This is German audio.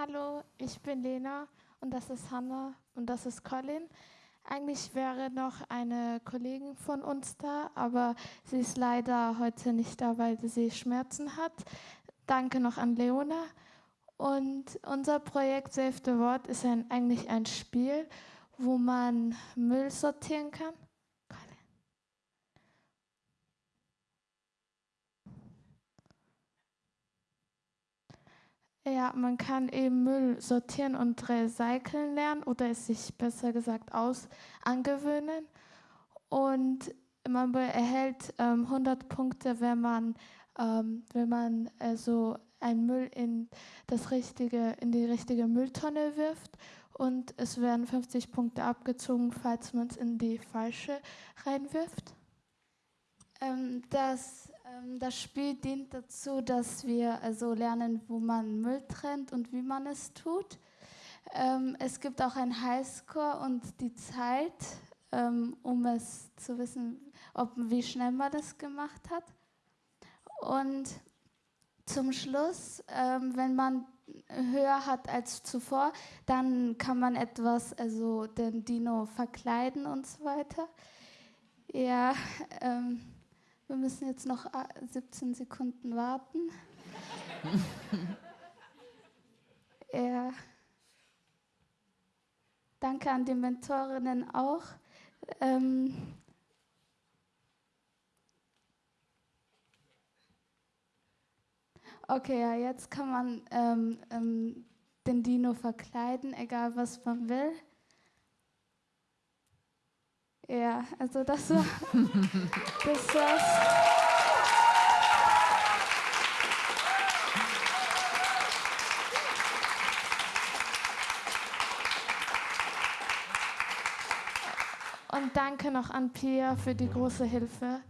Hallo, ich bin Lena und das ist Hannah und das ist Colin. Eigentlich wäre noch eine Kollegin von uns da, aber sie ist leider heute nicht da, weil sie Schmerzen hat. Danke noch an Leona. Und unser Projekt Save the World ist ein, eigentlich ein Spiel, wo man Müll sortieren kann. Ja, man kann eben Müll sortieren und recyceln lernen oder es sich besser gesagt aus angewöhnen. Und man erhält ähm, 100 Punkte, wenn man, ähm, wenn man also einen Müll in, das richtige, in die richtige Mülltonne wirft. Und es werden 50 Punkte abgezogen, falls man es in die falsche reinwirft. Ähm, das, das Spiel dient dazu, dass wir also lernen, wo man Müll trennt und wie man es tut. Ähm, es gibt auch ein Highscore und die Zeit, ähm, um es zu wissen, ob, wie schnell man das gemacht hat. Und zum Schluss, ähm, wenn man höher hat als zuvor, dann kann man etwas, also den Dino verkleiden und so weiter. Ja, ähm, wir müssen jetzt noch 17 äh, Sekunden warten. ja. Danke an die Mentorinnen auch. Ähm okay, ja, jetzt kann man ähm, ähm, den Dino verkleiden, egal was man will. Ja, also das war das war's. Und danke noch an Pia für die große Hilfe.